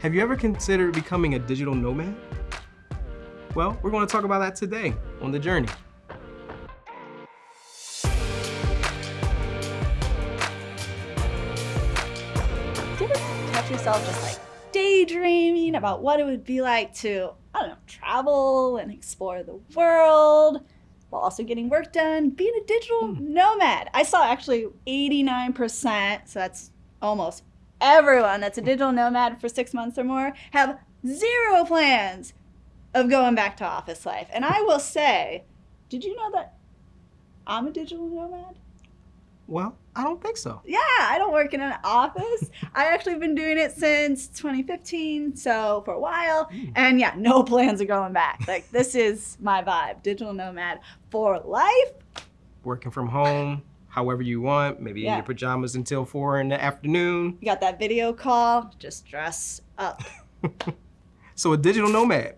Have you ever considered becoming a digital nomad? Well, we're going to talk about that today on The Journey. Do you ever catch yourself just like daydreaming about what it would be like to, I don't know, travel and explore the world while also getting work done, being a digital hmm. nomad? I saw actually 89%, so that's almost everyone that's a digital nomad for six months or more, have zero plans of going back to office life. And I will say, did you know that I'm a digital nomad? Well, I don't think so. Yeah, I don't work in an office. I actually been doing it since 2015, so for a while. Hmm. And yeah, no plans of going back. Like this is my vibe, digital nomad for life. Working from home, however you want, maybe in your pajamas until four in the afternoon. You got that video call, just dress up. So a digital nomad.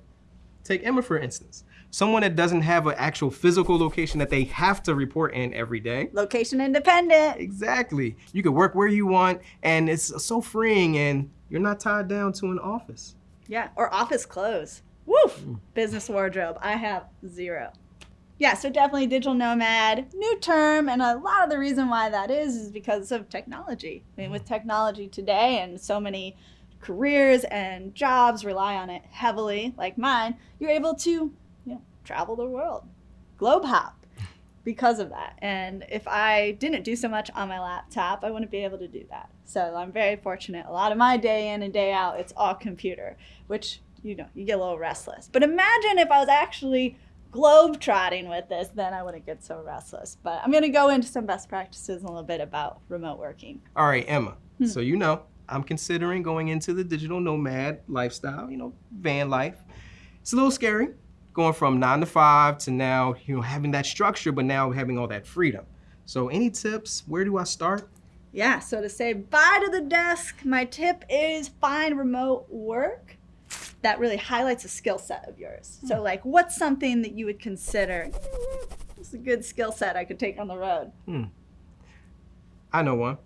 Take Emma for instance. Someone that doesn't have an actual physical location that they have to report in every day. Location independent. Exactly. You can work where you want and it's so freeing and you're not tied down to an office. Yeah, or office clothes. Woof! Mm. Business wardrobe. I have zero. Yeah, so definitely digital nomad, new term, and a lot of the reason why that is is because of technology. I mean, with mm-hmm. technology today and so many careers and jobs rely on it heavily, like mine, you're able to, you know, travel the world, globe hop because of that. And if I didn't do so much on my laptop, I wouldn't be able to do that. So I'm very fortunate. A lot of my day in and day out, it's all computer, which, you know, you get a little restless. But imagine if I was actually globe trotting with this, then I wouldn't get so restless. But I'm going to go into some best practices a little bit about remote working. All right, Emma. Hmm. So you know, I'm considering going into the digital nomad lifestyle, you know, van life. It's a little scary going from nine to five to now, you know, having that structure, but now having all that freedom. So any tips? Where do I start? Yeah, so to say bye to the desk, my tip is find remote work that really highlights a skill set of yours. So, like, what's something that you would consider "Mm, it's a good skill set I could take on the road? I know one.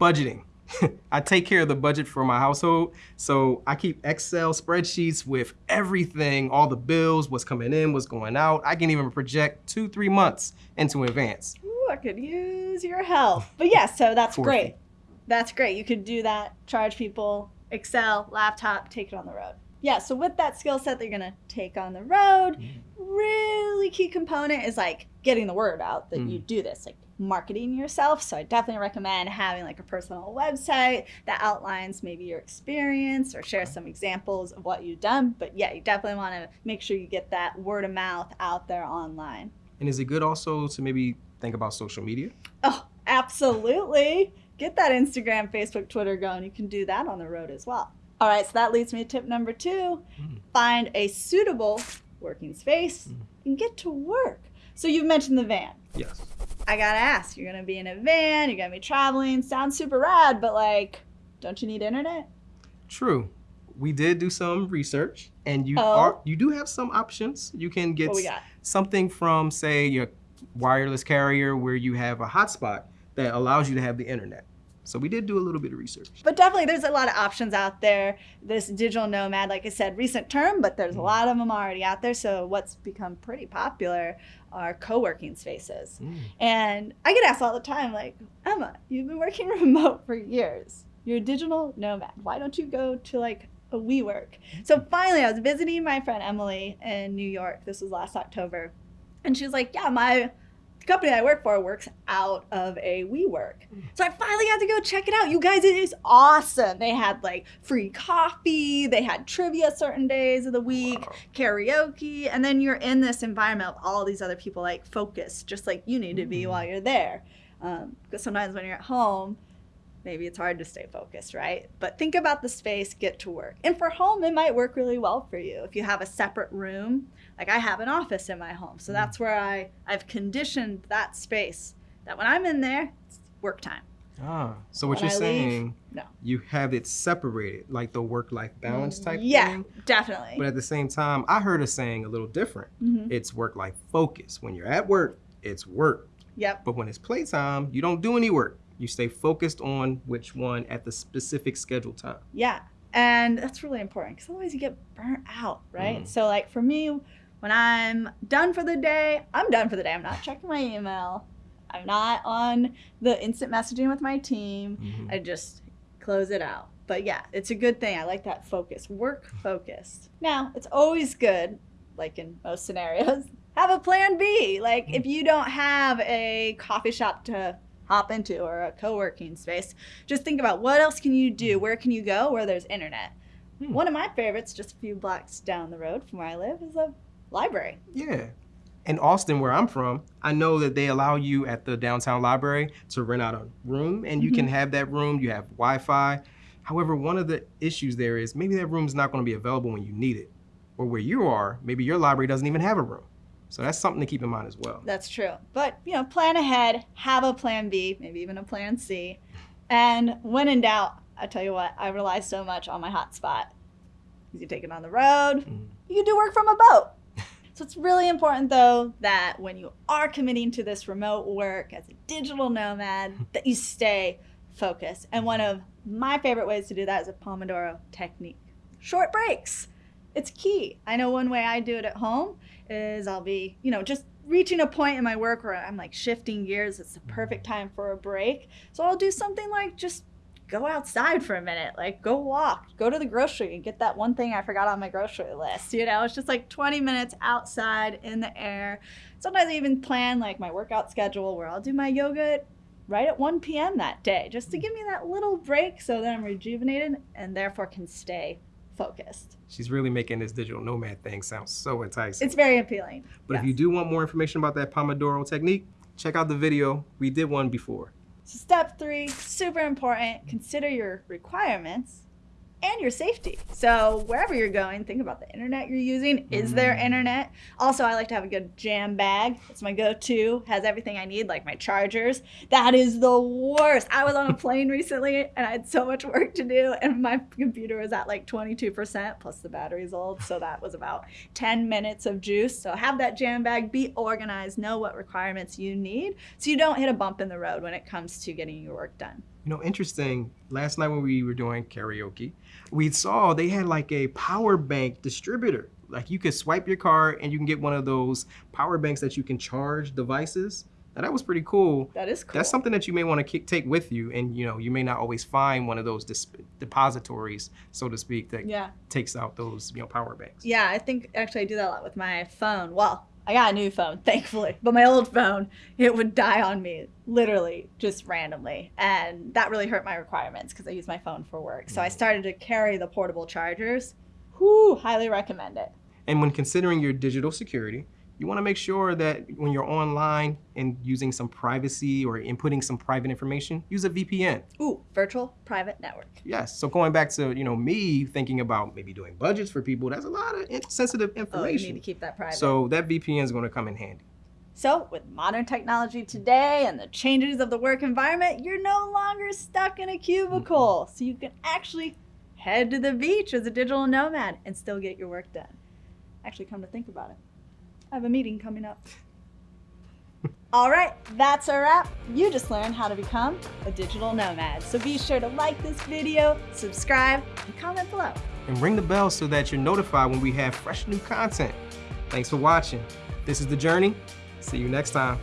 Budgeting. I take care of the budget for my household. So I keep Excel spreadsheets with everything, all the bills, what's coming in, what's going out. I can even project two, three months into advance. Ooh, I could use your help. But yeah, so that's great. That's great. You could do that, charge people, Excel, laptop, take it on the road. Yeah, so with that skill set that you're gonna take on the road, mm. really key component is like getting the word out that you mm. do this, like marketing yourself. So I definitely recommend having like a personal website that outlines maybe your experience or share some examples of what you've done. But yeah, you definitely wanna make sure you get that word of mouth out there online. And is it good also to maybe think about social media? Oh, absolutely. Get that Instagram, Facebook, Twitter going. You can do that on the road as well. All right, so that leads me to tip number two hmm. find a suitable working space hmm. and get to work. So you've mentioned the van. Yes. I gotta ask, you're gonna be in a van, you're gonna be traveling. Sounds super rad, but like, don't you need internet? True. We did do some research and you Oh. are you do have some options. You can get What we s- got? something from say your wireless carrier where you have a hotspot that allows you to have the internet. So we did do a little bit of research. But definitely, there's a lot of options out there. This digital nomad, like I said, recent term, but there's a mm. lot of them already out there. So what's become pretty popular are co-working spaces. Mm. And I get asked all the time, like, Emma, you've been working remote for years. You're a digital nomad. Why don't you go to like a WeWork? So mm. finally, I was visiting my friend Emily in New York. This was last October, and she was like, "Yeah, my company I work for works out of a WeWork." So I finally got to go check it out. You guys, it is awesome. They had like free coffee. They had trivia certain days of the week, karaoke, and then you're in this environment of all these other people like focused, just like you need to be while you're there. Um, because sometimes when you're at home, maybe it's hard to stay focused, right? But think about the space, get to work. And for home, it might work really well for you if you have a separate room. Like I have an office in my home, so that's where I I've conditioned that space that when I'm in there, it's work time. Ah, so what When you're I leave, saying, no. you have it separated, like the work-life balance type yeah, thing. Yeah, definitely. But at the same time, I heard a saying a little different. Mhm. It's work-life focus. When you're at work, it's work. Yep. But when it's playtime, you don't do any work. You stay focused on which one at the specific schedule time. Yeah. And that's really important because otherwise you get burnt out, right? Mm. So, like for me, when I'm done for the day, I'm done for the day. I'm not checking my email. I'm not on the instant messaging with my team. Mhm. I just close it out. But yeah, it's a good thing. I like that focus, work focused. Now, it's always good, like in most scenarios, have a plan B. Like if you don't have a coffee shop to hop into or a co-working space, just think about what else can you do? Where can you go where there's internet? Hmm. One of my favorites, just a few blocks down the road from where I live, is a library. Yeah. In Austin, where I'm from, I know that they allow you at the downtown library to rent out a room and you can have that room, you have Wi Fi. However, one of the issues there is maybe that room's not going to be available when you need it. Or where you are, maybe your library doesn't even have a room. So that's something to keep in mind as well. That's true. But, you know, plan ahead, have a plan B, maybe even a plan C. And when in doubt, I tell you what, I rely so much on my hotspot. You can take it on the road, Mm. you can do work from a boat. So it's really important though that when you are committing to this remote work as a digital nomad, that you stay focused. And one of my favorite ways to do that is a Pomodoro technique. Short breaks. It's key. I know one way I do it at home is I'll be, you know, just reaching a point in my work where I'm like shifting gears. It's the mm-hmm. perfect time for a break. So I'll do something like just go outside for a minute, like go walk, go to the grocery and get that one thing I forgot on my grocery list. You know, it's just like 20 minutes outside in the air. Sometimes I even plan like my workout schedule where I'll do my yoga right at 1 p.m. that day just to mm. give me that little break so that I'm rejuvenated and therefore can stay focused. She's really making this digital nomad thing sound so enticing. It's very appealing. but if you do want more information about that Pomodoro technique, check out the video. We did one before. So step three, super important, consider your requirements and your safety. So wherever you're going, think about the internet you're using. Is there Mm. internet? Also, I like to have a good jam bag. It's my go-to. Has everything I need, like my chargers. That is the worst. I was on a plane recently and I had so much work to do, and my computer was at like 22%, plus the battery's old. So that was about 10 minutes of juice. So have that jam bag, be organized, know what requirements you need so you don't hit a bump in the road when it comes to getting your work done. You know, interesting. Last night when we were doing karaoke, we saw they had like a power bank distributor. Like you could swipe your card and you can get one of those power banks that you can charge devices. Now that was pretty cool. That is cool. That's something that you may want to take with you, and you know you may not always find one of those depositories, so to speak, that Yeah. takes out those you know power banks. Yeah, I think actually I do that a lot with my phone. Well, I got a new phone, thankfully, but my old phone, it would die on me literally just randomly. And that really hurt my requirements because I use my phone for work. So I mm-hmm. started to carry the portable chargers. Whoo, highly recommend it. And when considering your digital security, you want to make sure that when you're online and using some privacy or inputting some private information, use a VPN. Ooh, virtual private network. Yes. So going back to you know me thinking about maybe doing budgets for people, that's a lot of sensitive Oh, you information. need to keep that private. so that VPN is going to come in handy. So, with modern technology today and the changes of the work environment, you're no longer stuck in a cubicle. So, you can actually head to the beach as a digital nomad and still get your work done. Actually, come to think about it, I have a meeting coming up. All right, that's a wrap. You just learned how to become a digital nomad. So, be sure to like this video, subscribe, and comment below. And ring the bell so that you're notified when we have fresh new content. Thanks for watching. This is The Journey. See you next time.